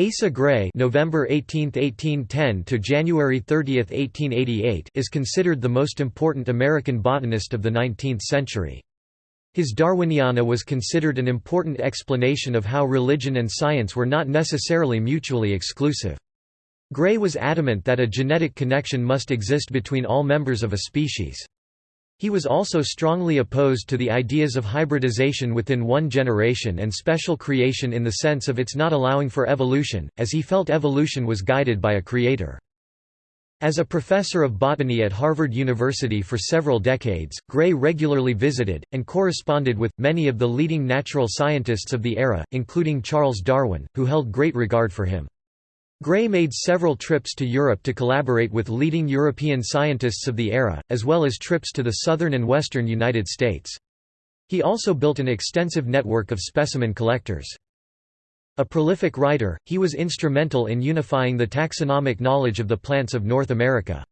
Asa Gray November 18, 1810 to January 30, 1888 is considered the most important American botanist of the 19th century. His Darwiniana was considered an important explanation of how religion and science were not necessarily mutually exclusive. Gray was adamant that a genetic connection must exist between all members of a species. He was also strongly opposed to the ideas of hybridization within one generation and special creation in the sense of its not allowing for evolution, as he felt evolution was guided by a creator. As a professor of botany at Harvard University for several decades, Gray regularly visited, and corresponded with, many of the leading natural scientists of the era, including Charles Darwin, who held great regard for him. Gray made several trips to Europe to collaborate with leading European scientists of the era, as well as trips to the southern and western United States. He also built an extensive network of specimen collectors. A prolific writer, he was instrumental in unifying the taxonomic knowledge of the plants of North America.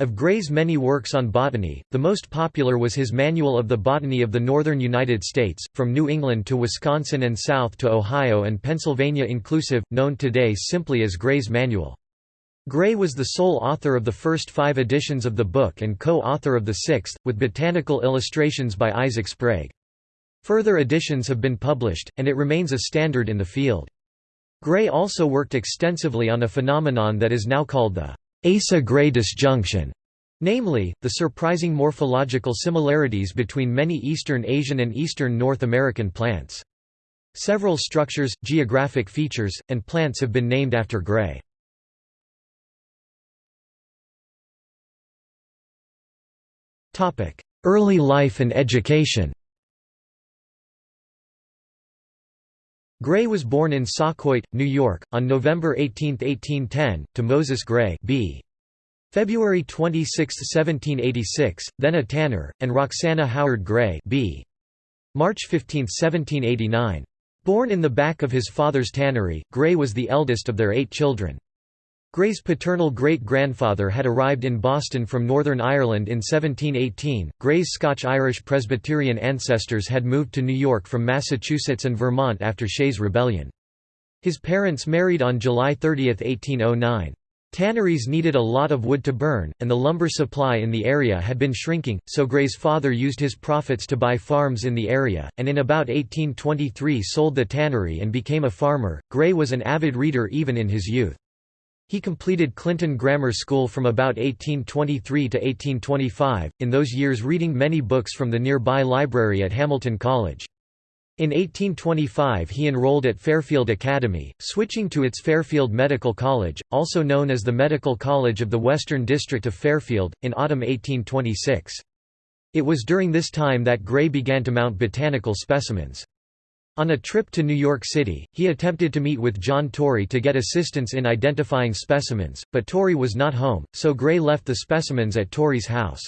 Of Gray's many works on botany, the most popular was his Manual of the Botany of the Northern United States, from New England to Wisconsin and south to Ohio and Pennsylvania inclusive, known today simply as Gray's Manual. Gray was the sole author of the first five editions of the book and co-author of the sixth, with botanical illustrations by Isaac Sprague. Further editions have been published, and it remains a standard in the field. Gray also worked extensively on a phenomenon that is now called the Asa-Gray disjunction, namely, the surprising morphological similarities between many Eastern Asian and Eastern North American plants. Several structures, geographic features, and plants have been named after Gray. Early life and education Gray was born in Sauquoit, New York, on November 18, 1810, to Moses Gray b. February 26, 1786, then a tanner, and Roxana Howard Gray b. March 15, 1789. Born in the back of his father's tannery, Gray was the eldest of their eight children. Gray's paternal great-grandfather had arrived in Boston from Northern Ireland in 1718. Gray's Scotch-Irish Presbyterian ancestors had moved to New York from Massachusetts and Vermont after Shays' Rebellion. His parents married on July 30, 1809. Tanneries needed a lot of wood to burn, and the lumber supply in the area had been shrinking, so Gray's father used his profits to buy farms in the area, and in about 1823 sold the tannery and became a farmer. Gray was an avid reader even in his youth. He completed Clinton Grammar School from about 1823 to 1825, in those years reading many books from the nearby library at Hamilton College. In 1825 he enrolled at Fairfield Academy, switching to its Fairfield Medical College, also known as the Medical College of the Western District of Fairfield, in autumn 1826. It was during this time that Gray began to mount botanical specimens. On a trip to New York City, he attempted to meet with John Torrey to get assistance in identifying specimens, but Torrey was not home, so Gray left the specimens at Torrey's house.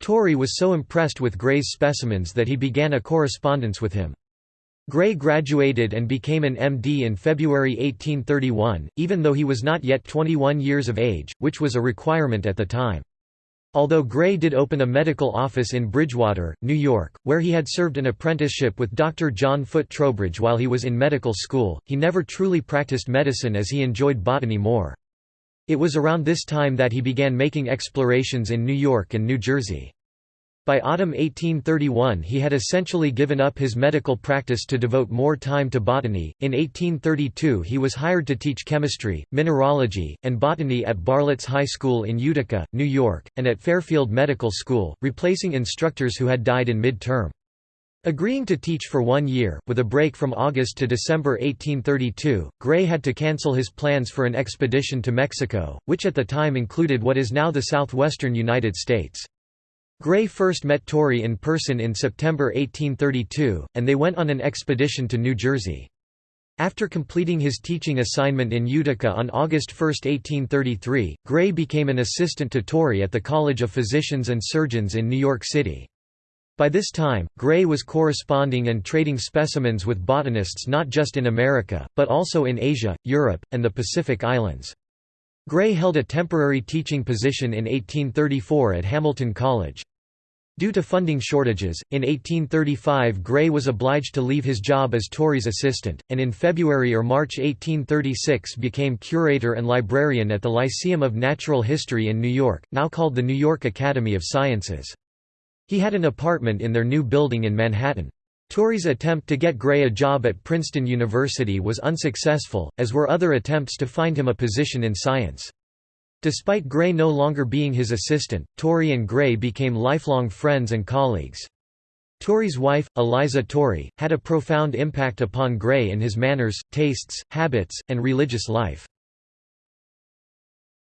Torrey was so impressed with Gray's specimens that he began a correspondence with him. Gray graduated and became an MD in February 1831, even though he was not yet 21 years of age, which was a requirement at the time. Although Gray did open a medical office in Bridgewater, New York, where he had served an apprenticeship with Dr. John Foote Trowbridge while he was in medical school, he never truly practiced medicine as he enjoyed botany more. It was around this time that he began making explorations in New York and New Jersey. By autumn 1831 he had essentially given up his medical practice to devote more time to botany. In 1832 he was hired to teach chemistry, mineralogy, and botany at Bartlett's High School in Utica, New York, and at Fairfield Medical School, replacing instructors who had died in mid-term. Agreeing to teach for one year, with a break from August to December 1832, Gray had to cancel his plans for an expedition to Mexico, which at the time included what is now the southwestern United States. Gray first met Torrey in person in September 1832, and they went on an expedition to New Jersey. After completing his teaching assignment in Utica on August 1, 1833, Gray became an assistant to Torrey at the College of Physicians and Surgeons in New York City. By this time, Gray was corresponding and trading specimens with botanists not just in America, but also in Asia, Europe, and the Pacific Islands. Gray held a temporary teaching position in 1834 at Hamilton College. Due to funding shortages, in 1835 Gray was obliged to leave his job as Torrey's assistant, and in February or March 1836 became curator and librarian at the Lyceum of Natural History in New York, now called the New York Academy of Sciences. He had an apartment in their new building in Manhattan. Torrey's attempt to get Gray a job at Princeton University was unsuccessful, as were other attempts to find him a position in science. Despite Gray no longer being his assistant, Torrey and Gray became lifelong friends and colleagues. Torrey's wife, Eliza Torrey, had a profound impact upon Gray in his manners, tastes, habits, and religious life.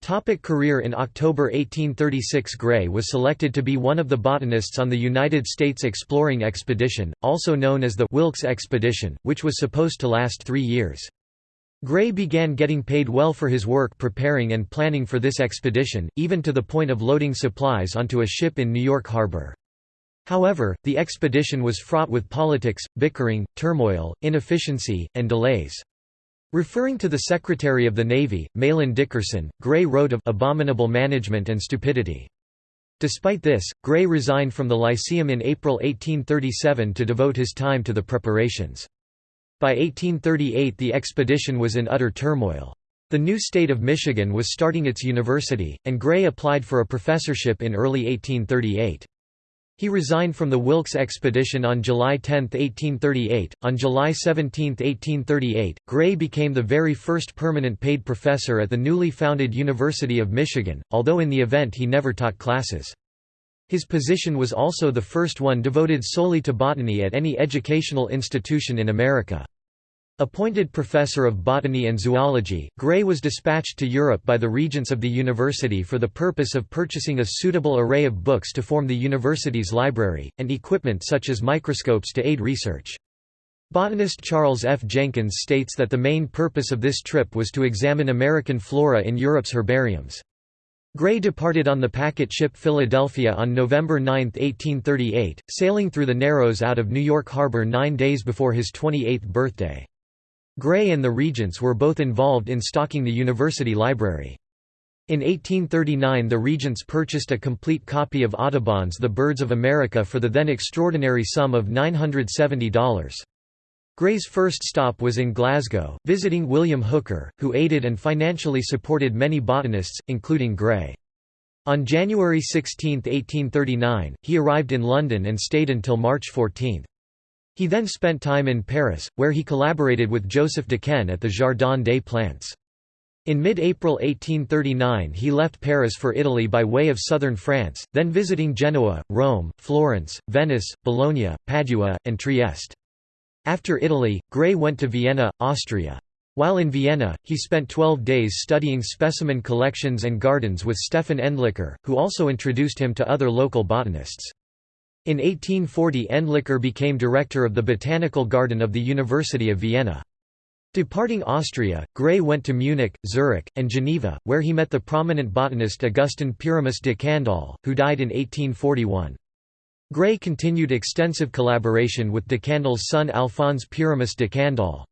Topic career In October 1836 Gray was selected to be one of the botanists on the United States Exploring Expedition, also known as the Wilkes Expedition, which was supposed to last three years. Gray began getting paid well for his work preparing and planning for this expedition, even to the point of loading supplies onto a ship in New York Harbor. However, the expedition was fraught with politics, bickering, turmoil, inefficiency, and delays. Referring to the Secretary of the Navy, Mahlon Dickerson, Gray wrote of abominable management and stupidity. Despite this, Gray resigned from the Lyceum in April 1837 to devote his time to the preparations. By 1838 the expedition was in utter turmoil. The new state of Michigan was starting its university, and Gray applied for a professorship in early 1838. He resigned from the Wilkes expedition on July 10, 1838. On July 17, 1838, Gray became the very first permanent paid professor at the newly founded University of Michigan, although in the event he never taught classes. His position was also the first one devoted solely to botany at any educational institution in America. Appointed professor of botany and zoology, Gray was dispatched to Europe by the regents of the university for the purpose of purchasing a suitable array of books to form the university's library, and equipment such as microscopes to aid research. Botanist Charles F. Jenkins states that the main purpose of this trip was to examine American flora in Europe's herbariums. Gray departed on the packet ship Philadelphia on November 9, 1838, sailing through the Narrows out of New York Harbor nine days before his 28th birthday. Gray and the Regents were both involved in stocking the university library. In 1839 the Regents purchased a complete copy of Audubon's The Birds of America for the then extraordinary sum of $970. Gray's first stop was in Glasgow, visiting William Hooker, who aided and financially supported many botanists, including Gray. On January 16, 1839, he arrived in London and stayed until March 14. He then spent time in Paris, where he collaborated with Joseph Decaisne at the Jardin des Plantes. In mid-April 1839 he left Paris for Italy by way of southern France, then visiting Genoa, Rome, Florence, Venice, Bologna, Padua, and Trieste. After Italy, Gray went to Vienna, Austria. While in Vienna, he spent 12 days studying specimen collections and gardens with Stefan Endlicher, who also introduced him to other local botanists. In 1840 Endlicher became director of the Botanical Garden of the University of Vienna. Departing Austria, Gray went to Munich, Zurich, and Geneva, where he met the prominent botanist Augustin Pyramus de Candolle, who died in 1841. Gray continued extensive collaboration with de Candolle's son Alphonse Pyramus de Candolle.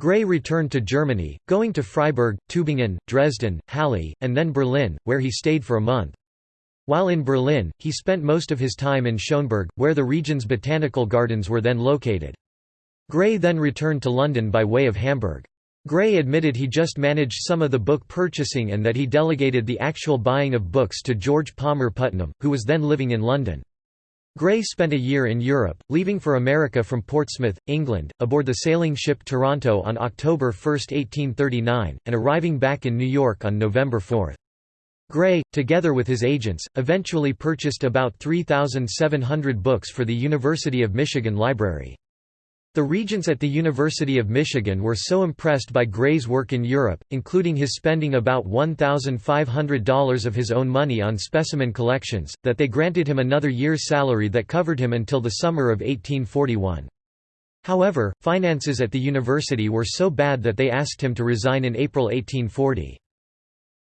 Gray returned to Germany, going to Freiburg, Tübingen, Dresden, Halle, and then Berlin, where he stayed for a month. While in Berlin, he spent most of his time in Schöneberg, where the region's botanical gardens were then located. Gray then returned to London by way of Hamburg. Gray admitted he just managed some of the book purchasing and that he delegated the actual buying of books to George Palmer Putnam, who was then living in London. Gray spent a year in Europe, leaving for America from Portsmouth, England, aboard the sailing ship Toronto on October 1, 1839, and arriving back in New York on November 4. Gray, together with his agents, eventually purchased about 3,700 books for the University of Michigan Library. The regents at the University of Michigan were so impressed by Gray's work in Europe, including his spending about $1,500 of his own money on specimen collections, that they granted him another year's salary that covered him until the summer of 1841. However, finances at the university were so bad that they asked him to resign in April 1840.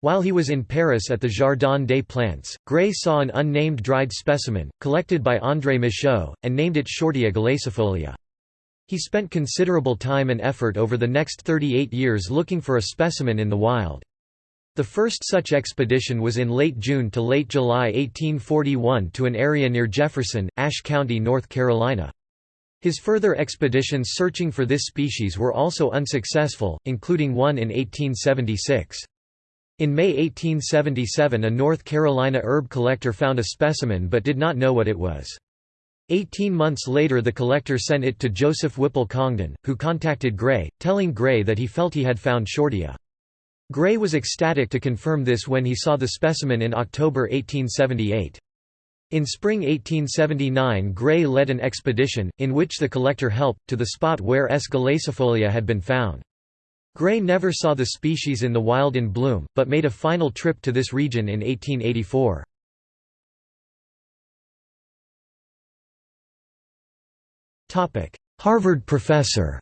While he was in Paris at the Jardin des Plantes, Gray saw an unnamed dried specimen, collected by André Michaux, and named it Shortia galacifolia. He spent considerable time and effort over the next 38 years looking for a specimen in the wild. The first such expedition was in late June to late July 1841 to an area near Jefferson, Ashe County, North Carolina. His further expeditions searching for this species were also unsuccessful, including one in 1876. In May 1877 a North Carolina herb collector found a specimen but did not know what it was. Eighteen months later the collector sent it to Joseph Whipple Congdon, who contacted Gray, telling Gray that he felt he had found Shortia. Gray was ecstatic to confirm this when he saw the specimen in October 1878. In spring 1879 Gray led an expedition, in which the collector helped, to the spot where S. galacifolia had been found. Gray never saw the species in the wild in bloom, but made a final trip to this region in 1884. Harvard professor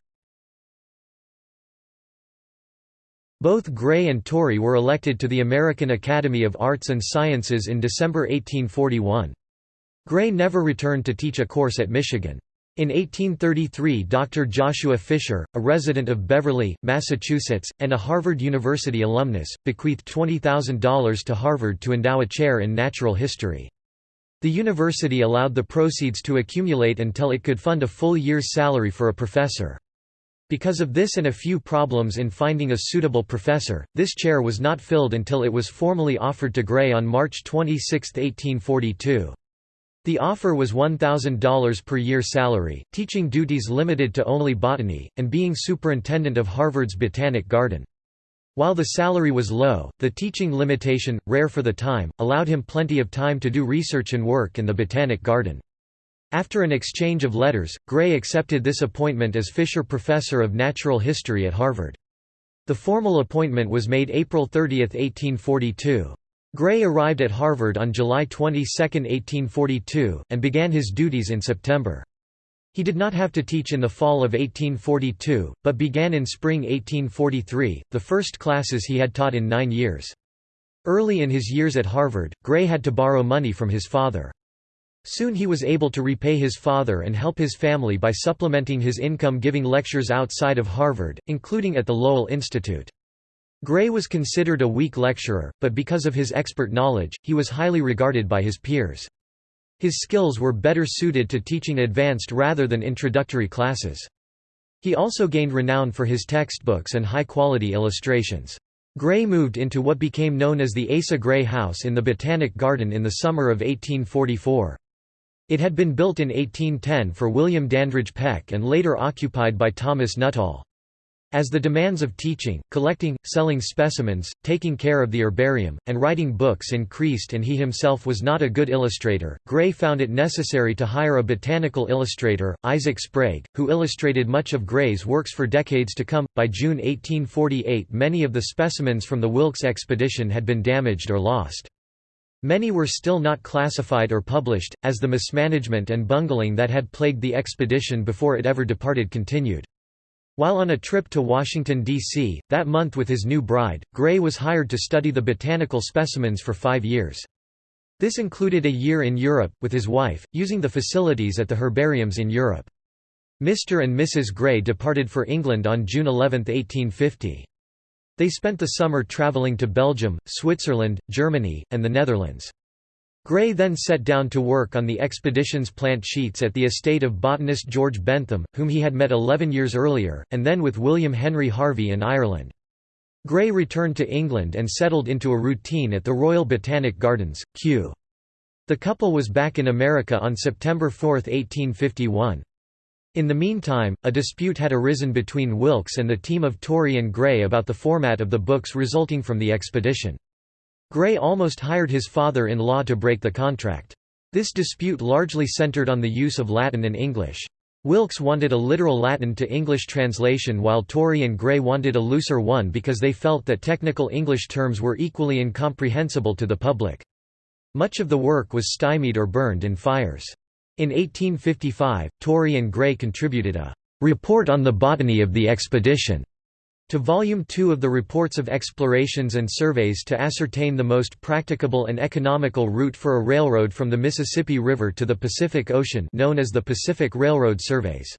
Both Gray and Torrey were elected to the American Academy of Arts and Sciences in December 1841. Gray never returned to teach a course at Michigan. In 1833 Dr. Joshua Fisher, a resident of Beverly, Massachusetts, and a Harvard University alumnus, bequeathed $20,000 to Harvard to endow a chair in natural history. The university allowed the proceeds to accumulate until it could fund a full year's salary for a professor. Because of this and a few problems in finding a suitable professor, this chair was not filled until it was formally offered to Gray on March 26, 1842. The offer was $1,000 per year salary, teaching duties limited to only botany, and being superintendent of Harvard's Botanic Garden. While the salary was low, the teaching limitation, rare for the time, allowed him plenty of time to do research and work in the Botanic Garden. After an exchange of letters, Gray accepted this appointment as Fisher Professor of Natural History at Harvard. The formal appointment was made April 30, 1842. Gray arrived at Harvard on July 22, 1842, and began his duties in September. He did not have to teach in the fall of 1842, but began in spring 1843, the first classes he had taught in nine years. Early in his years at Harvard, Gray had to borrow money from his father. Soon he was able to repay his father and help his family by supplementing his income giving lectures outside of Harvard, including at the Lowell Institute. Gray was considered a weak lecturer, but because of his expert knowledge, he was highly regarded by his peers. His skills were better suited to teaching advanced rather than introductory classes. He also gained renown for his textbooks and high-quality illustrations. Gray moved into what became known as the Asa Gray House in the Botanic Garden in the summer of 1844. It had been built in 1810 for William Dandridge Peck and later occupied by Thomas Nuttall. As the demands of teaching, collecting, selling specimens, taking care of the herbarium, and writing books increased and he himself was not a good illustrator, Gray found it necessary to hire a botanical illustrator, Isaac Sprague, who illustrated much of Gray's works for decades to come. By June 1848 many of the specimens from the Wilkes expedition had been damaged or lost. Many were still not classified or published, as the mismanagement and bungling that had plagued the expedition before it ever departed continued. While on a trip to Washington, D.C., that month with his new bride, Gray was hired to study the botanical specimens for five years. This included a year in Europe, with his wife, using the facilities at the herbariums in Europe. Mr. and Mrs. Gray departed for England on June 11, 1850. They spent the summer travelling to Belgium, Switzerland, Germany, and the Netherlands. Gray then set down to work on the expedition's plant sheets at the estate of botanist George Bentham, whom he had met eleven years earlier, and then with William Henry Harvey in Ireland. Gray returned to England and settled into a routine at the Royal Botanic Gardens, Kew. The couple was back in America on September 4, 1851. In the meantime, a dispute had arisen between Wilkes and the team of Torrey and Gray about the format of the books resulting from the expedition. Gray almost hired his father-in-law to break the contract. This dispute largely centered on the use of Latin and English. Wilkes wanted a literal Latin to English translation while Torrey and Gray wanted a looser one because they felt that technical English terms were equally incomprehensible to the public. Much of the work was stymied or burned in fires. In 1855, Torrey and Gray contributed a «report on the botany of the expedition» to Volume 2 of the Reports of Explorations and Surveys to ascertain the most practicable and economical route for a railroad from the Mississippi River to the Pacific Ocean known as the Pacific Railroad Surveys.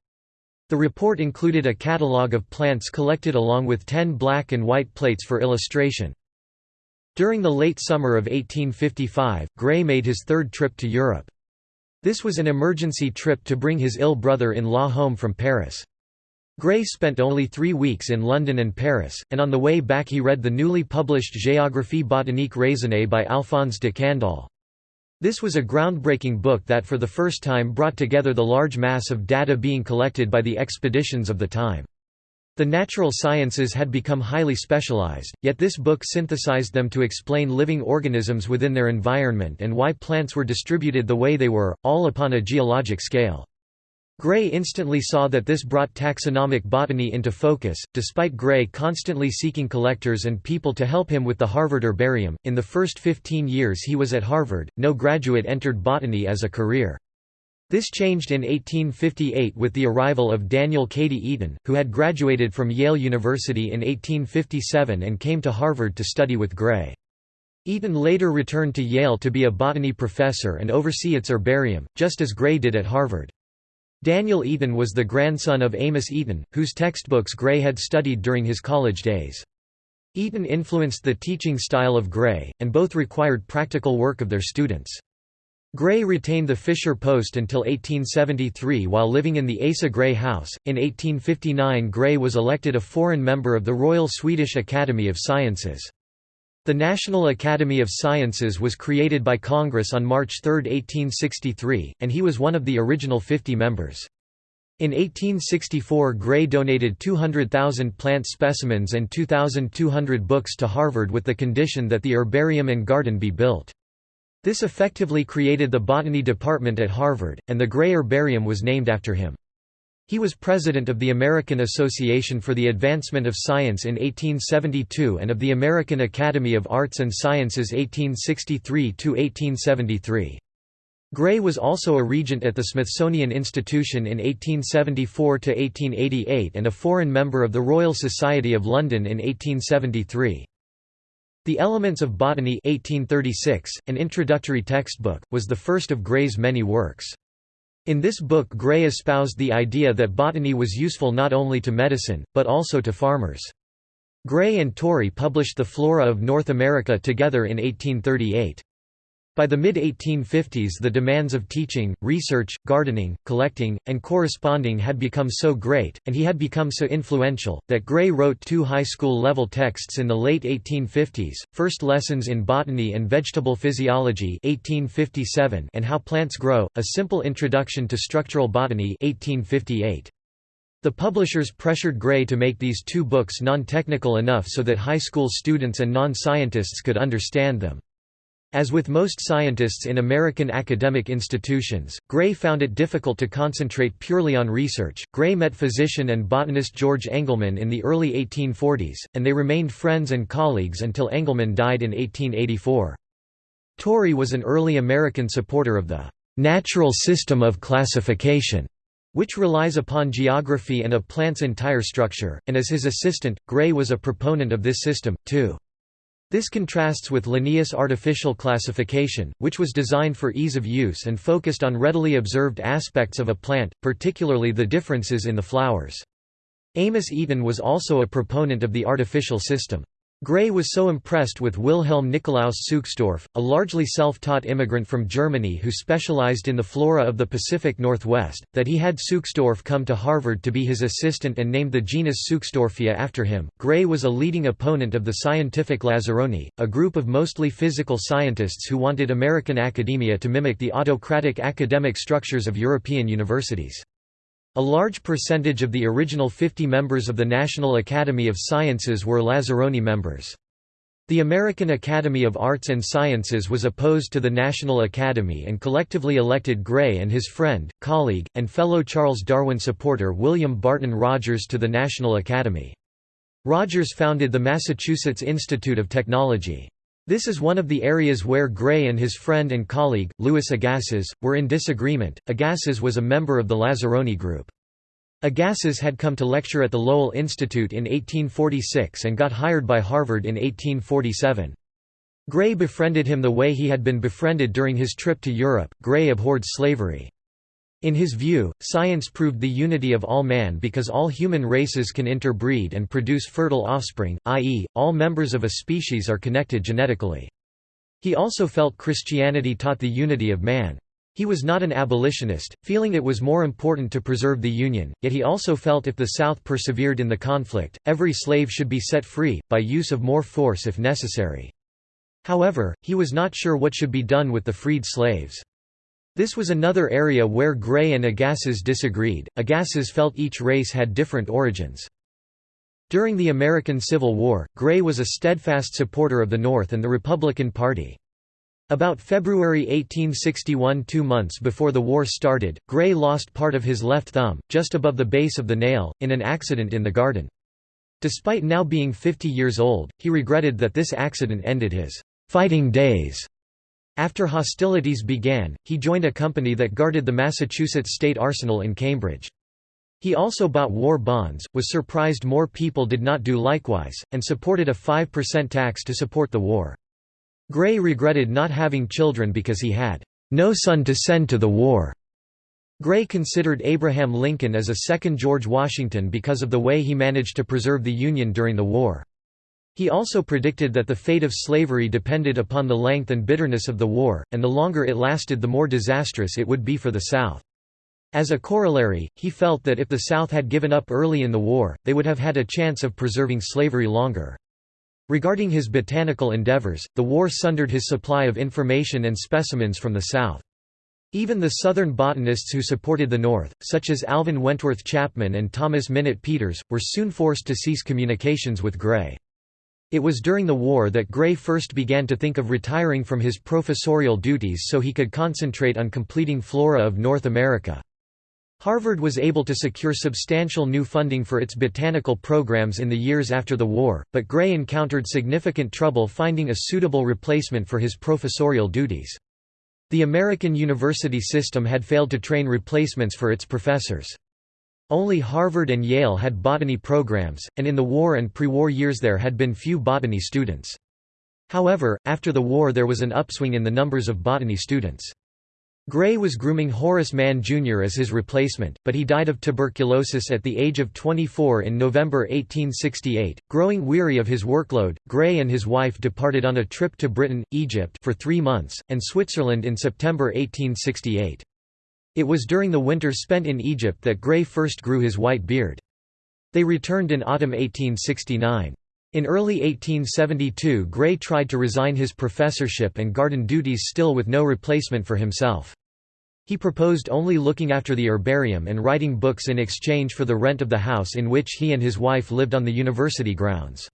The report included a catalogue of plants collected along with ten black and white plates for illustration. During the late summer of 1855, Gray made his third trip to Europe. This was an emergency trip to bring his ill brother-in-law home from Paris. Gray spent only three weeks in London and Paris, and on the way back he read the newly published Géographie botanique raisonnée by Alphonse de Candolle. This was a groundbreaking book that for the first time brought together the large mass of data being collected by the expeditions of the time. The natural sciences had become highly specialized, yet this book synthesized them to explain living organisms within their environment and why plants were distributed the way they were, all upon a geologic scale. Gray instantly saw that this brought taxonomic botany into focus, despite Gray constantly seeking collectors and people to help him with the Harvard herbarium. In the first 15 years he was at Harvard, no graduate entered botany as a career. This changed in 1858 with the arrival of Daniel Cady Eaton, who had graduated from Yale University in 1857 and came to Harvard to study with Gray. Eaton later returned to Yale to be a botany professor and oversee its herbarium, just as Gray did at Harvard. Daniel Eaton was the grandson of Amos Eaton, whose textbooks Gray had studied during his college days. Eaton influenced the teaching style of Gray, and both required practical work of their students. Gray retained the Fisher post until 1873 while living in the Asa Gray House. In 1859, Gray was elected a foreign member of the Royal Swedish Academy of Sciences. The National Academy of Sciences was created by Congress on March 3, 1863, and he was one of the original 50 members. In 1864 Gray donated 200,000 plant specimens and 2,200 books to Harvard with the condition that the herbarium and garden be built. This effectively created the botany department at Harvard, and the Gray Herbarium was named after him. He was president of the American Association for the Advancement of Science in 1872 and of the American Academy of Arts and Sciences 1863–1873. Gray was also a regent at the Smithsonian Institution in 1874–1888 and a foreign member of the Royal Society of London in 1873. The Elements of Botany 1836, an introductory textbook, was the first of Gray's many works. In this book Gray espoused the idea that botany was useful not only to medicine, but also to farmers. Gray and Torrey published The Flora of North America together in 1838. By the mid-1850s the demands of teaching, research, gardening, collecting, and corresponding had become so great, and he had become so influential, that Gray wrote two high school level texts in the late 1850s, First Lessons in Botany and Vegetable Physiology 1857 and How Plants Grow, A Simple Introduction to Structural Botany 1858. The publishers pressured Gray to make these two books non-technical enough so that high school students and non-scientists could understand them. As with most scientists in American academic institutions, Gray found it difficult to concentrate purely on research. Gray met physician and botanist George Engelmann in the early 1840s, and they remained friends and colleagues until Engelmann died in 1884. Torrey was an early American supporter of the natural system of classification, which relies upon geography and a plant's entire structure, and as his assistant, Gray was a proponent of this system, too. This contrasts with Linnaeus' artificial classification, which was designed for ease of use and focused on readily observed aspects of a plant, particularly the differences in the flowers. Amos Eaton was also a proponent of the artificial system. Gray was so impressed with Wilhelm Nikolaus Suksdorf, a largely self-taught immigrant from Germany who specialized in the flora of the Pacific Northwest, that he had Suksdorf come to Harvard to be his assistant and named the genus Suksdorfia after him. Gray was a leading opponent of the scientific Lazzaroni, a group of mostly physical scientists who wanted American academia to mimic the autocratic academic structures of European universities. A large percentage of the original 50 members of the National Academy of Sciences were Lazzaroni members. The American Academy of Arts and Sciences was opposed to the National Academy and collectively elected Gray and his friend, colleague, and fellow Charles Darwin supporter William Barton Rogers to the National Academy. Rogers founded the Massachusetts Institute of Technology. This is one of the areas where Gray and his friend and colleague, Louis Agassiz, were in disagreement. Agassiz was a member of the Lazzaroni group. Agassiz had come to lecture at the Lowell Institute in 1846 and got hired by Harvard in 1847. Gray befriended him the way he had been befriended during his trip to Europe. Gray abhorred slavery. In his view, science proved the unity of all man because all human races can interbreed and produce fertile offspring, i.e., all members of a species are connected genetically. He also felt Christianity taught the unity of man. He was not an abolitionist, feeling it was more important to preserve the Union, yet he also felt if the South persevered in the conflict, every slave should be set free, by use of more force if necessary. However, he was not sure what should be done with the freed slaves. This was another area where Gray and Agassiz disagreed. Agassiz felt each race had different origins. During the American Civil War, Gray was a steadfast supporter of the North and the Republican Party. About February 1861 two months before the war started, Gray lost part of his left thumb, just above the base of the nail, in an accident in the garden. Despite now being 50 years old, he regretted that this accident ended his fighting days. After hostilities began, he joined a company that guarded the Massachusetts State Arsenal in Cambridge. He also bought war bonds, was surprised more people did not do likewise, and supported a 5% tax to support the war. Gray regretted not having children because he had no son to send to the war. Gray considered Abraham Lincoln as a second George Washington because of the way he managed to preserve the Union during the war. He also predicted that the fate of slavery depended upon the length and bitterness of the war, and the longer it lasted the more disastrous it would be for the South. As a corollary, he felt that if the South had given up early in the war, they would have had a chance of preserving slavery longer. Regarding his botanical endeavors, the war sundered his supply of information and specimens from the South. Even the Southern botanists who supported the North, such as Alvin Wentworth Chapman and Thomas Minott Peters, were soon forced to cease communications with Gray. It was during the war that Gray first began to think of retiring from his professorial duties so he could concentrate on completing Flora of North America. Harvard was able to secure substantial new funding for its botanical programs in the years after the war, but Gray encountered significant trouble finding a suitable replacement for his professorial duties. The American university system had failed to train replacements for its professors. Only Harvard and Yale had botany programs, and in the war and pre-war years there had been few botany students. However, after the war there was an upswing in the numbers of botany students. Gray was grooming Horace Mann Jr. as his replacement, but he died of tuberculosis at the age of 24 in November 1868. Growing weary of his workload, Gray and his wife departed on a trip to Britain, Egypt for three months, and Switzerland in September 1868. It was during the winter spent in Egypt that Gray first grew his white beard. They returned in autumn 1869. In early 1872 Gray tried to resign his professorship and garden duties still with no replacement for himself. He proposed only looking after the herbarium and writing books in exchange for the rent of the house in which he and his wife lived on the university grounds.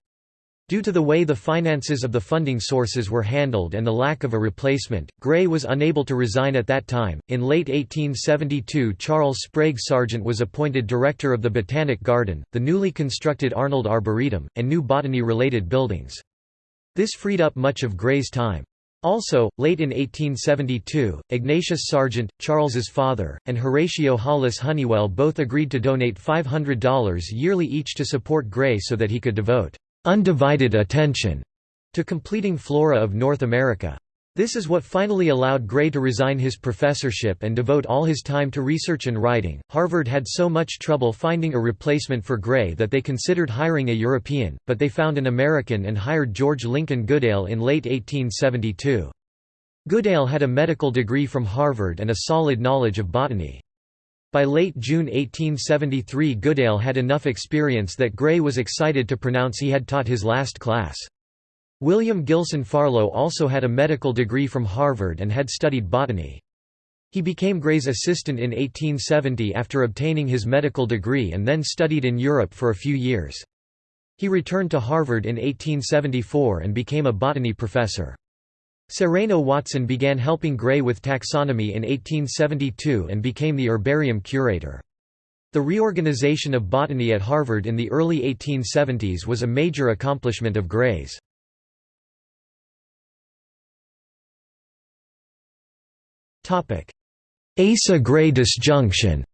Due to the way the finances of the funding sources were handled and the lack of a replacement, Gray was unable to resign at that time. In late 1872, Charles Sprague Sargent was appointed director of the Botanic Garden, the newly constructed Arnold Arboretum, and new botany related buildings. This freed up much of Gray's time. Also, late in 1872, Ignatius Sargent, Charles's father, and Horatio Hollis Hunnewell both agreed to donate $500 yearly each to support Gray so that he could devote undivided attention to completing Flora of North America. This is what finally allowed Gray to resign his professorship and devote all his time to research and writing. Harvard had so much trouble finding a replacement for Gray that they considered hiring a European, but they found an American and hired George Lincoln Goodale in late 1872. Goodale had a medical degree from Harvard and a solid knowledge of botany. By late June 1873 Goodale had enough experience that Gray was excited to pronounce he had taught his last class. William Gilson Farlow also had a medical degree from Harvard and had studied botany. He became Gray's assistant in 1870 after obtaining his medical degree and then studied in Europe for a few years. He returned to Harvard in 1874 and became a botany professor. Sereno Watson began helping Gray with taxonomy in 1872 and became the herbarium curator. The reorganization of botany at Harvard in the early 1870s was a major accomplishment of Gray's. Asa-Gray disjunction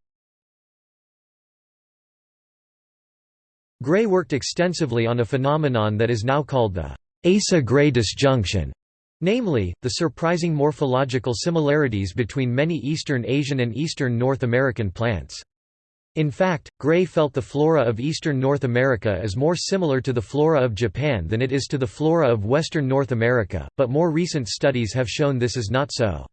Gray worked extensively on a phenomenon that is now called the Asa-Gray disjunction. Namely, the surprising morphological similarities between many Eastern Asian and Eastern North American plants. In fact, Gray felt the flora of eastern North America is more similar to the flora of Japan than it is to the flora of western North America, but more recent studies have shown this is not so.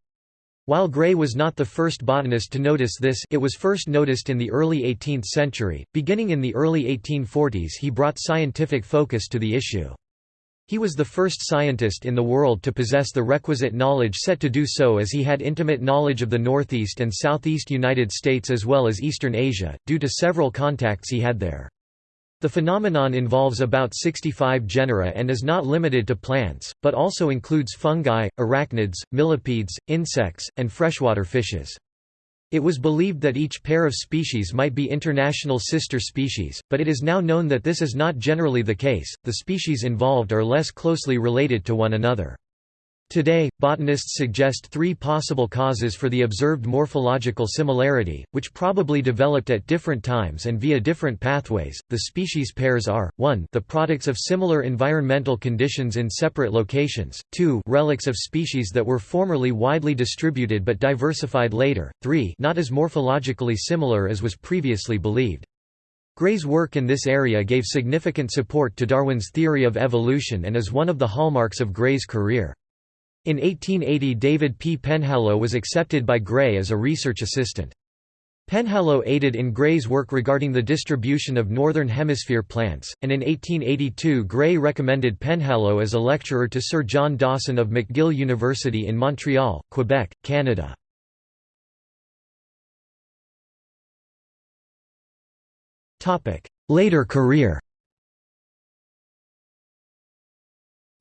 While Gray was not the first botanist to notice this it was first noticed in the early 18th century, beginning in the early 1840s he brought scientific focus to the issue. He was the first scientist in the world to possess the requisite knowledge set to do so as he had intimate knowledge of the northeast and southeast United States as well as eastern Asia, due to several contacts he had there. The phenomenon involves about 65 genera and is not limited to plants, but also includes fungi, arachnids, millipedes, insects, and freshwater fishes. It was believed that each pair of species might be international sister species, but it is now known that this is not generally the case, the species involved are less closely related to one another. Today, botanists suggest three possible causes for the observed morphological similarity, which probably developed at different times and via different pathways. The species pairs are 1 the products of similar environmental conditions in separate locations, 2 relics of species that were formerly widely distributed but diversified later, 3 not as morphologically similar as was previously believed. Gray's work in this area gave significant support to Darwin's theory of evolution and is one of the hallmarks of Gray's career. In 1880 David P. Penhallow was accepted by Gray as a research assistant. Penhallow aided in Gray's work regarding the distribution of Northern Hemisphere plants, and in 1882 Gray recommended Penhallow as a lecturer to Sir John Dawson of McGill University in Montreal, Quebec, Canada. Later career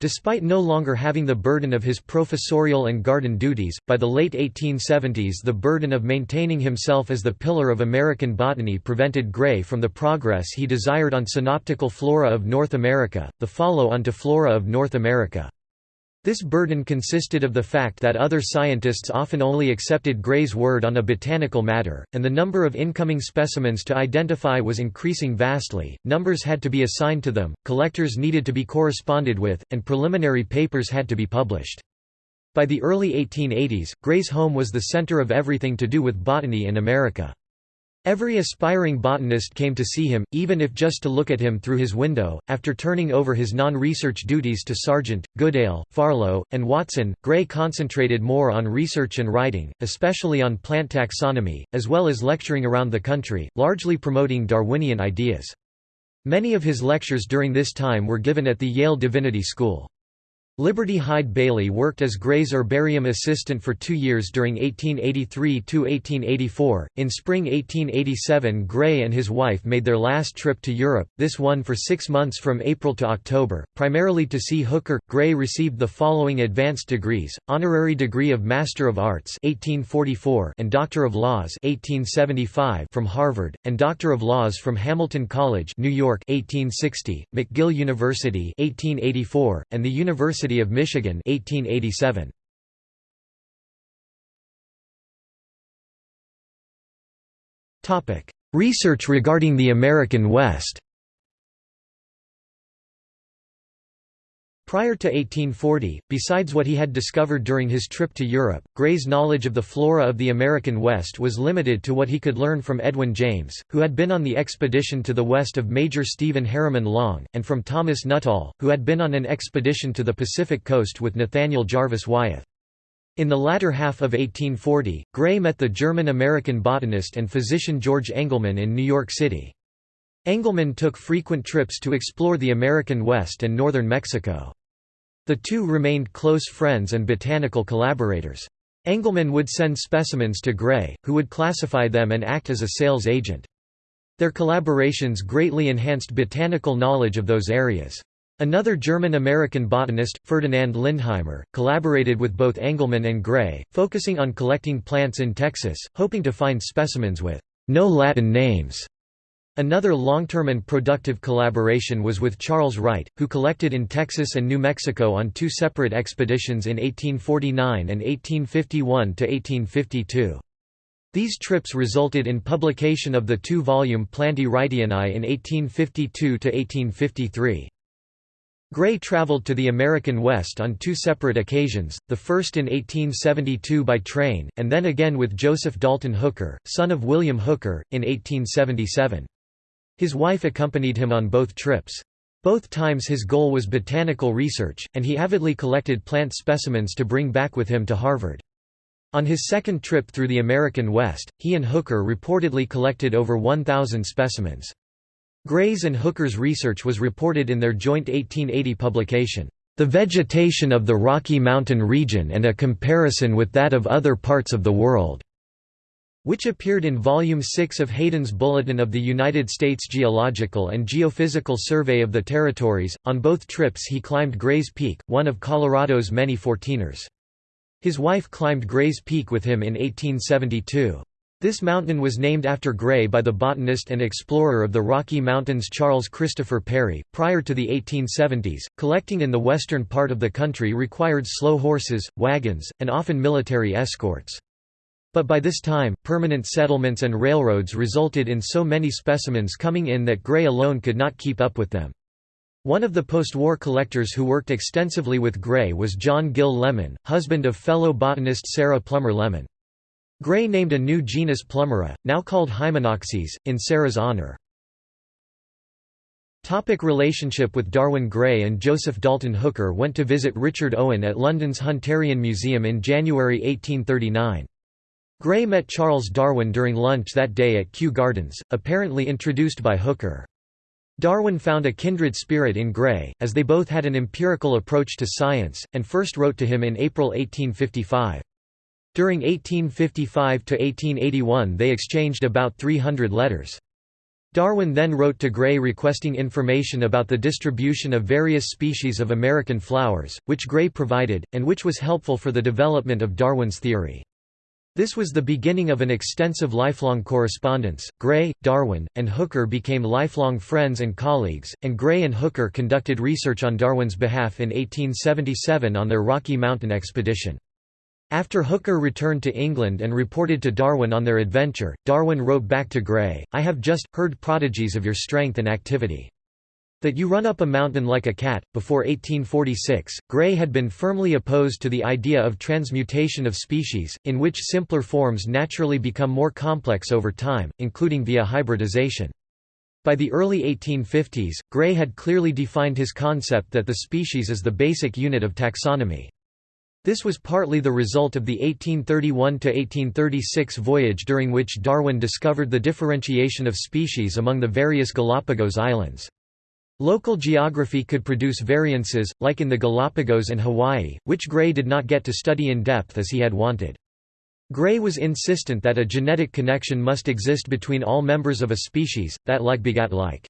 Despite no longer having the burden of his professorial and garden duties, by the late 1870s the burden of maintaining himself as the pillar of American botany prevented Gray from the progress he desired on Synoptical Flora of North America, the follow-on to Flora of North America. This burden consisted of the fact that other scientists often only accepted Gray's word on a botanical matter, and the number of incoming specimens to identify was increasing vastly, numbers had to be assigned to them, collectors needed to be corresponded with, and preliminary papers had to be published. By the early 1880s, Gray's home was the center of everything to do with botany in America. Every aspiring botanist came to see him, even if just to look at him through his window. After turning over his non research duties to Sargent, Goodale, Farlow, and Watson, Gray concentrated more on research and writing, especially on plant taxonomy, as well as lecturing around the country, largely promoting Darwinian ideas. Many of his lectures during this time were given at the Yale Divinity School. Liberty Hyde Bailey worked as Gray's herbarium assistant for two years during 1883–1884. In spring 1887 Gray and his wife made their last trip to Europe, this one for six months from April to October, primarily to see Hooker. Gray received the following advanced degrees, honorary degree of Master of Arts 1844 and Doctor of Laws 1875 from Harvard, and Doctor of Laws from Hamilton College New York 1860, McGill University 1884, and the University University of Michigan 1887. Research regarding the American West Prior to 1840, besides what he had discovered during his trip to Europe, Gray's knowledge of the flora of the American West was limited to what he could learn from Edwin James, who had been on the expedition to the west of Major Stephen Harriman Long, and from Thomas Nuttall, who had been on an expedition to the Pacific coast with Nathaniel Jarvis Wyeth. In the latter half of 1840, Gray met the German-American botanist and physician George Engelmann in New York City. Engelmann took frequent trips to explore the American West and northern Mexico. The two remained close friends and botanical collaborators. Engelmann would send specimens to Gray, who would classify them and act as a sales agent. Their collaborations greatly enhanced botanical knowledge of those areas. Another German-American botanist, Ferdinand Lindheimer, collaborated with both Engelmann and Gray, focusing on collecting plants in Texas, hoping to find specimens with no Latin names. Another long-term and productive collaboration was with Charles Wright, who collected in Texas and New Mexico on two separate expeditions in 1849 and 1851 to 1852. These trips resulted in publication of the two-volume Plantae Wrightianae in 1852 to 1853. Gray traveled to the American West on two separate occasions, the first in 1872 by train, and then again with Joseph Dalton Hooker, son of William Hooker, in 1877. His wife accompanied him on both trips. Both times his goal was botanical research, and he avidly collected plant specimens to bring back with him to Harvard. On his second trip through the American West, he and Hooker reportedly collected over 1,000 specimens. Gray's and Hooker's research was reported in their joint 1880 publication, The Vegetation of the Rocky Mountain Region and a Comparison with that of Other Parts of the World, which appeared in Volume 6 of Hayden's Bulletin of the United States Geological and Geophysical Survey of the Territories. On both trips he climbed Gray's Peak, one of Colorado's many fourteeners. His wife climbed Gray's Peak with him in 1872. This mountain was named after Gray by the botanist and explorer of the Rocky Mountains Charles Christopher Parry. Prior to the 1870s, collecting in the western part of the country required slow horses, wagons, and often military escorts. But by this time, permanent settlements and railroads resulted in so many specimens coming in that Gray alone could not keep up with them. One of the post-war collectors who worked extensively with Gray was John Gill Lemon, husband of fellow botanist Sarah Plummer Lemon. Gray named a new genus Plummera, now called Hymenoxys, in Sarah's honor. Topic relationship with Darwin Gray and Joseph Dalton Hooker went to visit Richard Owen at London's Hunterian Museum in January 1839. Gray met Charles Darwin during lunch that day at Kew Gardens, apparently introduced by Hooker. Darwin found a kindred spirit in Gray, as they both had an empirical approach to science, and first wrote to him in April 1855. During 1855–1881 they exchanged about 300 letters. Darwin then wrote to Gray requesting information about the distribution of various species of American flowers, which Gray provided, and which was helpful for the development of Darwin's theory. This was the beginning of an extensive lifelong correspondence. Gray, Darwin, and Hooker became lifelong friends and colleagues, and Gray and Hooker conducted research on Darwin's behalf in 1877 on their Rocky Mountain expedition. After Hooker returned to England and reported to Darwin on their adventure, Darwin wrote back to Gray, I have just heard prodigies of your strength and activity. That you run up a mountain like a cat. Before 1846, Gray had been firmly opposed to the idea of transmutation of species, in which simpler forms naturally become more complex over time, including via hybridization. By the early 1850s, Gray had clearly defined his concept that the species is the basic unit of taxonomy. This was partly the result of the 1831–1836 voyage during which Darwin discovered the differentiation of species among the various Galapagos Islands. Local geography could produce variances, like in the Galapagos and Hawaii, which Gray did not get to study in depth as he had wanted. Gray was insistent that a genetic connection must exist between all members of a species, that like begat like.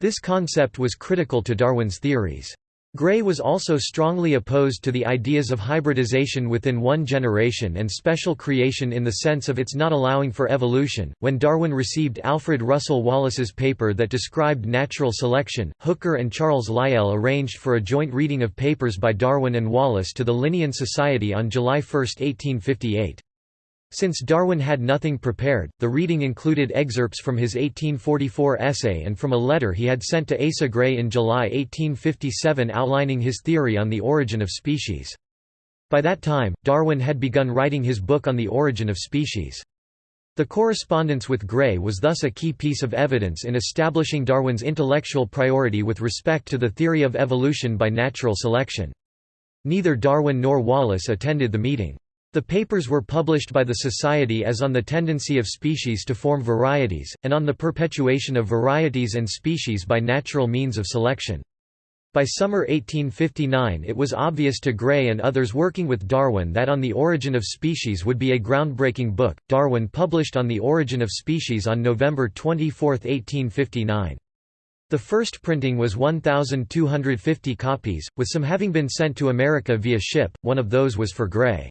This concept was critical to Darwin's theories. Gray was also strongly opposed to the ideas of hybridization within one generation and special creation in the sense of its not allowing for evolution. When Darwin received Alfred Russel Wallace's paper that described natural selection, Hooker and Charles Lyell arranged for a joint reading of papers by Darwin and Wallace to the Linnean Society on July 1, 1858. Since Darwin had nothing prepared, the reading included excerpts from his 1844 essay and from a letter he had sent to Asa Gray in July 1857 outlining his theory on the origin of species. By that time, Darwin had begun writing his book on the origin of species. The correspondence with Gray was thus a key piece of evidence in establishing Darwin's intellectual priority with respect to the theory of evolution by natural selection. Neither Darwin nor Wallace attended the meeting. The papers were published by the Society as on the tendency of species to form varieties, and on the perpetuation of varieties and species by natural means of selection. By summer 1859 it was obvious to Gray and others working with Darwin that On the Origin of Species would be a groundbreaking book. Darwin published On the Origin of Species on November 24, 1859. The first printing was 1,250 copies, with some having been sent to America via ship, one of those was for Gray.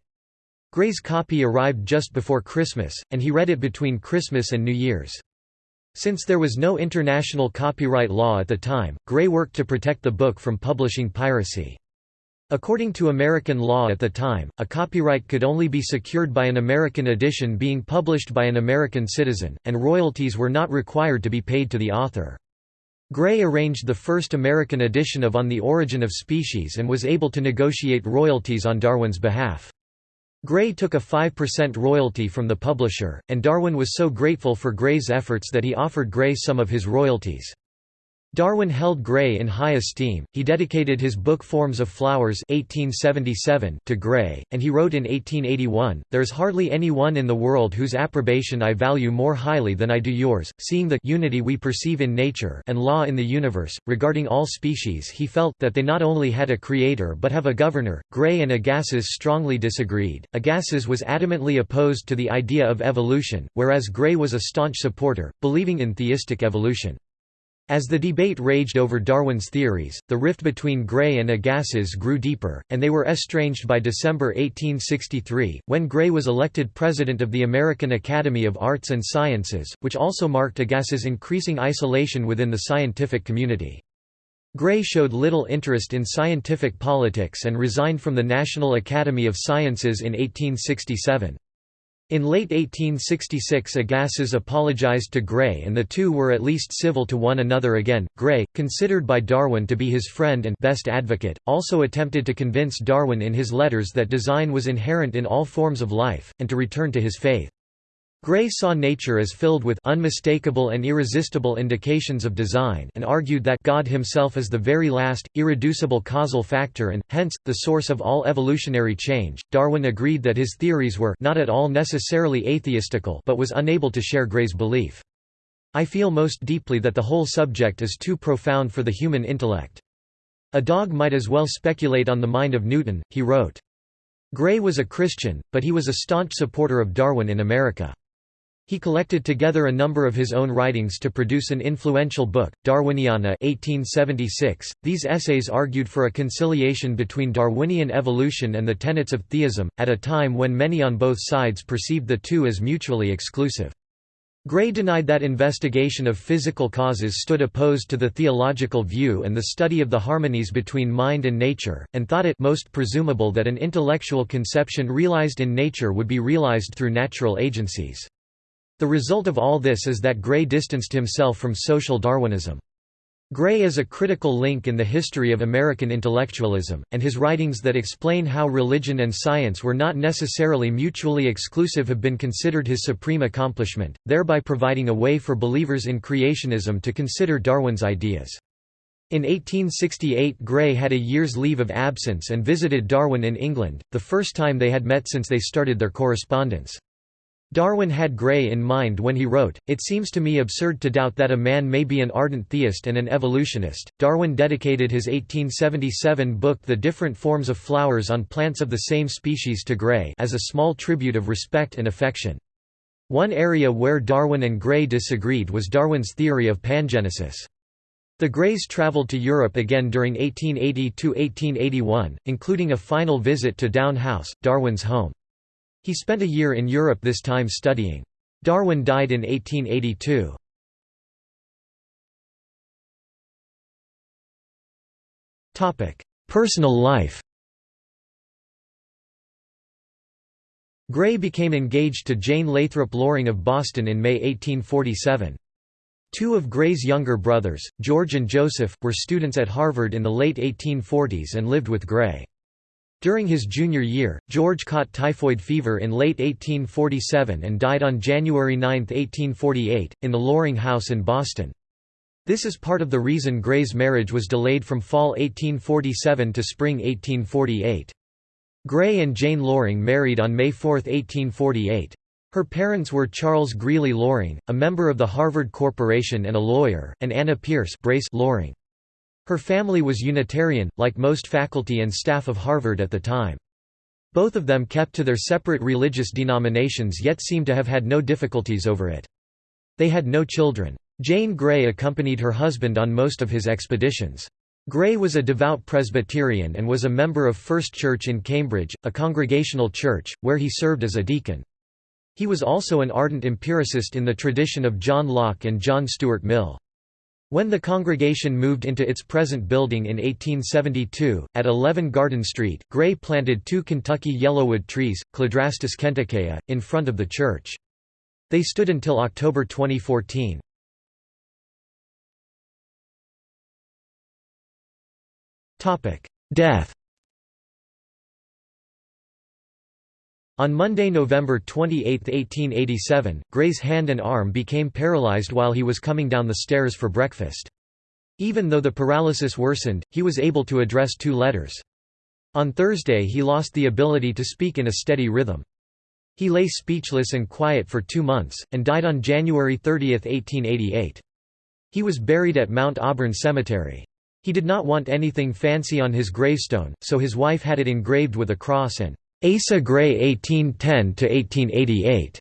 Gray's copy arrived just before Christmas, and he read it between Christmas and New Year's. Since there was no international copyright law at the time, Gray worked to protect the book from publishing piracy. According to American law at the time, a copyright could only be secured by an American edition being published by an American citizen, and royalties were not required to be paid to the author. Gray arranged the first American edition of On the Origin of Species and was able to negotiate royalties on Darwin's behalf. Gray took a 5% royalty from the publisher, and Darwin was so grateful for Gray's efforts that he offered Gray some of his royalties. Darwin held Gray in high esteem. He dedicated his book Forms of Flowers (1877) to Gray, and he wrote in 1881, "There is hardly any one in the world whose approbation I value more highly than I do yours, seeing the unity we perceive in nature and law in the universe regarding all species." He felt that they not only had a creator but have a governor. Gray and Agassiz strongly disagreed. Agassiz was adamantly opposed to the idea of evolution, whereas Gray was a staunch supporter, believing in theistic evolution. As the debate raged over Darwin's theories, the rift between Gray and Agassiz grew deeper, and they were estranged by December 1863, when Gray was elected president of the American Academy of Arts and Sciences, which also marked Agassiz's increasing isolation within the scientific community. Gray showed little interest in scientific politics and resigned from the National Academy of Sciences in 1867. In late 1866 Agassiz apologized to Gray and the two were at least civil to one another again. Gray, considered by Darwin to be his friend and best advocate, also attempted to convince Darwin in his letters that design was inherent in all forms of life, and to return to his faith. Gray saw nature as filled with unmistakable and irresistible indications of design and argued that God himself is the very last, irreducible causal factor and, hence, the source of all evolutionary change. Darwin agreed that his theories were not at all necessarily atheistical but was unable to share Gray's belief. I feel most deeply that the whole subject is too profound for the human intellect. A dog might as well speculate on the mind of Newton, he wrote. Gray was a Christian, but he was a staunch supporter of Darwin in America. He collected together a number of his own writings to produce an influential book, Darwiniana 1876. .These essays argued for a conciliation between Darwinian evolution and the tenets of theism, at a time when many on both sides perceived the two as mutually exclusive. Gray denied that investigation of physical causes stood opposed to the theological view and the study of the harmonies between mind and nature, and thought it most presumable that an intellectual conception realized in nature would be realized through natural agencies. The result of all this is that Gray distanced himself from social Darwinism. Gray is a critical link in the history of American intellectualism, and his writings that explain how religion and science were not necessarily mutually exclusive have been considered his supreme accomplishment, thereby providing a way for believers in creationism to consider Darwin's ideas. In 1868 Gray had a year's leave of absence and visited Darwin in England, the first time they had met since they started their correspondence. Darwin had Gray in mind when he wrote, It seems to me absurd to doubt that a man may be an ardent theist and an evolutionist. Darwin dedicated his 1877 book The Different Forms of Flowers on Plants of the Same Species to Gray as a small tribute of respect and affection. One area where Darwin and Gray disagreed was Darwin's theory of pangenesis. The Grays traveled to Europe again during 1880–1881, including a final visit to Down House, Darwin's home. He spent a year in Europe this time studying. Darwin died in 1882. Personal life Gray became engaged to Jane Lathrop Loring of Boston in May 1847. Two of Gray's younger brothers, George and Joseph, were students at Harvard in the late 1840s and lived with Gray. During his junior year, George caught typhoid fever in late 1847 and died on January 9, 1848, in the Loring House in Boston. This is part of the reason Gray's marriage was delayed from fall 1847 to spring 1848. Gray and Jane Loring married on May 4, 1848. Her parents were Charles Greeley Loring, a member of the Harvard Corporation and a lawyer, and Anna Pierce Brace Loring. Her family was Unitarian, like most faculty and staff of Harvard at the time. Both of them kept to their separate religious denominations yet seem to have had no difficulties over it. They had no children. Jane Gray accompanied her husband on most of his expeditions. Gray was a devout Presbyterian and was a member of First Church in Cambridge, a congregational church, where he served as a deacon. He was also an ardent empiricist in the tradition of John Locke and John Stuart Mill. When the congregation moved into its present building in 1872, at 11 Garden Street, Gray planted two Kentucky yellowwood trees, Cladrastis kentukea, in front of the church. They stood until October 2014. Death On Monday, November 28, 1887, Gray's hand and arm became paralyzed while he was coming down the stairs for breakfast. Even though the paralysis worsened, he was able to address two letters. On Thursday he lost the ability to speak in a steady rhythm. He lay speechless and quiet for two months, and died on January 30, 1888. He was buried at Mount Auburn Cemetery. He did not want anything fancy on his gravestone, so his wife had it engraved with a cross and Asa Gray 1810–1888.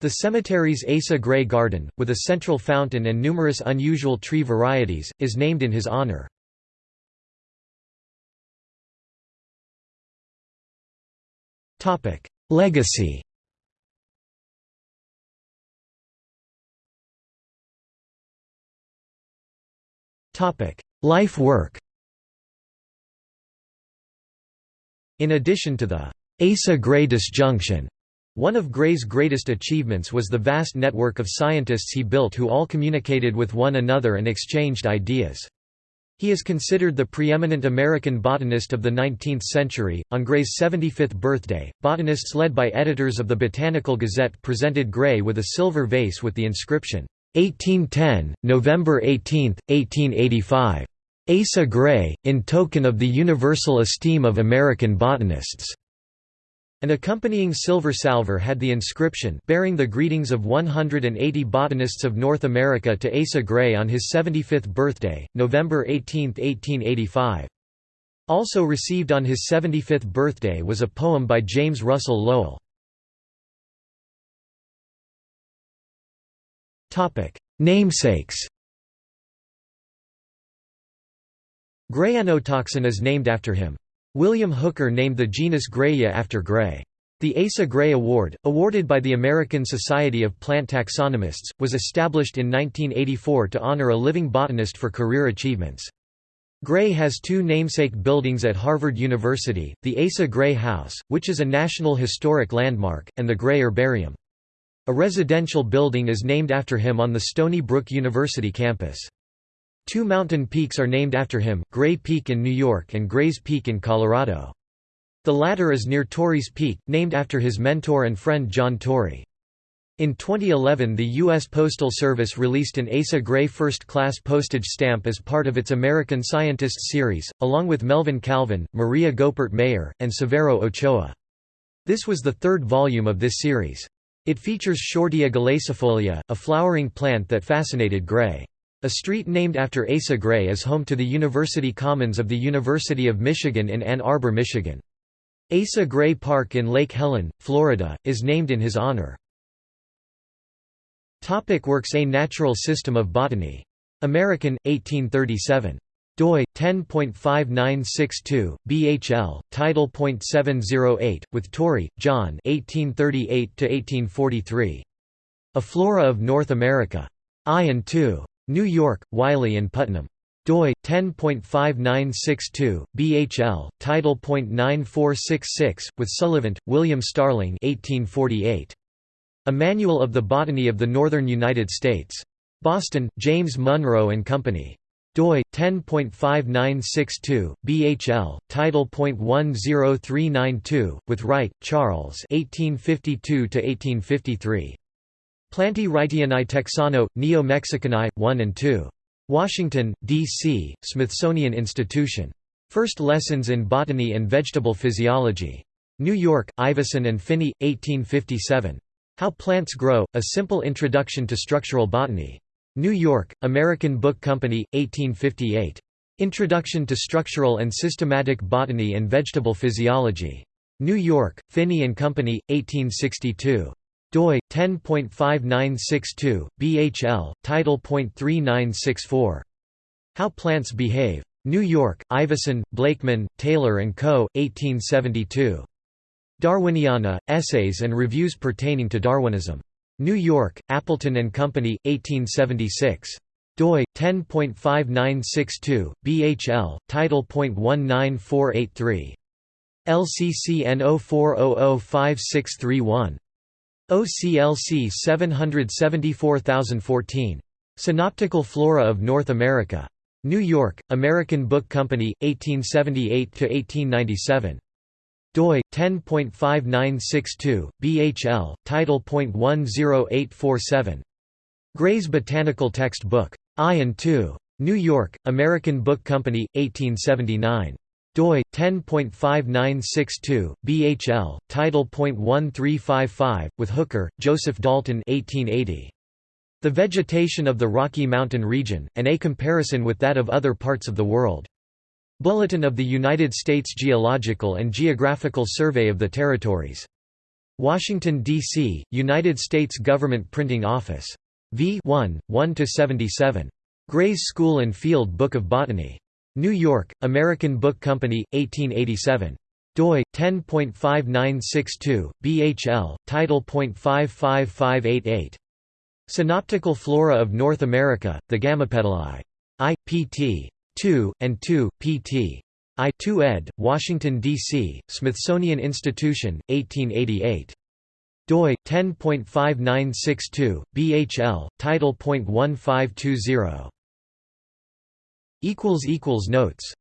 The cemetery's Asa Gray Garden, with a central fountain and numerous unusual tree varieties, is named in his honor. Legacy Life work In addition to the Asa-Gray disjunction, one of Gray's greatest achievements was the vast network of scientists he built who all communicated with one another and exchanged ideas. He is considered the preeminent American botanist of the 19th century. On Gray's 75th birthday, botanists led by editors of the Botanical Gazette presented Gray with a silver vase with the inscription, 1810, November 18, 1885. Asa Gray, in token of the universal esteem of American botanists. An accompanying silver salver had the inscription bearing the greetings of 180 botanists of North America to Asa Gray on his 75th birthday, November 18, 1885. Also received on his 75th birthday was a poem by James Russell Lowell. Namesakes Grayanotoxin is named after him. William Hooker named the genus Graya after Gray. The Asa Gray Award, awarded by the American Society of Plant Taxonomists, was established in 1984 to honor a living botanist for career achievements. Gray has two namesake buildings at Harvard University, the Asa Gray House, which is a National Historic Landmark, and the Gray Herbarium. A residential building is named after him on the Stony Brook University campus. Two mountain peaks are named after him, Gray Peak in New York and Grays Peak in Colorado. The latter is near Torrey's Peak, named after his mentor and friend John Torrey. In 2011 the U.S. Postal Service released an Asa Gray first-class postage stamp as part of its American Scientists series, along with Melvin Calvin, Maria Goeppert Mayer, and Severo Ochoa. This was the third volume of this series. It features Shortia galacifolia, a flowering plant that fascinated Gray. A street named after Asa Gray is home to the University Commons of the University of Michigan in Ann Arbor, Michigan. Asa Gray Park in Lake Helen, Florida, is named in his honor. Topic works A Natural System of Botany. American, 1837 doi 10.5962 BHL title.708 with Torrey John 1838 to 1843 A Flora of North America I and II New York, Wiley and Putnam. doi 10.5962 BHL title.9466 with Sullivant, William Starling 1848. A Manual of the Botany of the Northern United States. Boston, James Munroe and Company. doi 10.5962 BHL title.10392 with Wright, Charles 1852 to 1853. Plantae Wrightianae Texano, Neo-Mexicanae, 1 and 2. Washington, D.C., Smithsonian Institution. First Lessons in Botany and Vegetable Physiology. New York, Ivison and Phinney, 1857. How Plants Grow, A Simple Introduction to Structural Botany. New York, American Book Company, 1858. Introduction to Structural and Systematic Botany and Vegetable Physiology. New York, Phinney and Company, 1862 doi 10.5962 BHL title.3964 How Plants Behave. New York, Ivison, Blakeman, Taylor and Co. 1872. Darwiniana: Essays and Reviews Pertaining to Darwinism. New York, Appleton and Company, 1876. doi 10.5962 BHL title.19483 LCCN 04005631 OCLC 774014. Synoptical Flora of North America. New York, American Book Company, 1878–1897 doi 10.5962 BHL title.10847 Gray's Botanical Text Book I and II New York American Book Company 1879 doi 10.5962 BHL title.1355 with Hooker Joseph Dalton 1880 The Vegetation of the Rocky Mountain Region and a comparison with that of other parts of the world Bulletin of the United States Geological and Geographical Survey of the Territories. Washington, D.C., United States Government Printing Office. v. 1, 1 to 77 Gray's School and Field Book of Botany. New York, American Book Company, 1887 doi 10.5962 BHL title.55588 Synoptical Flora of North America the Gamopetalae I pt 2, and 2, pt. I 2 ed., Washington, D.C., Smithsonian Institution, 1888. doi 10.5962 BHL title.1520 equals equals notes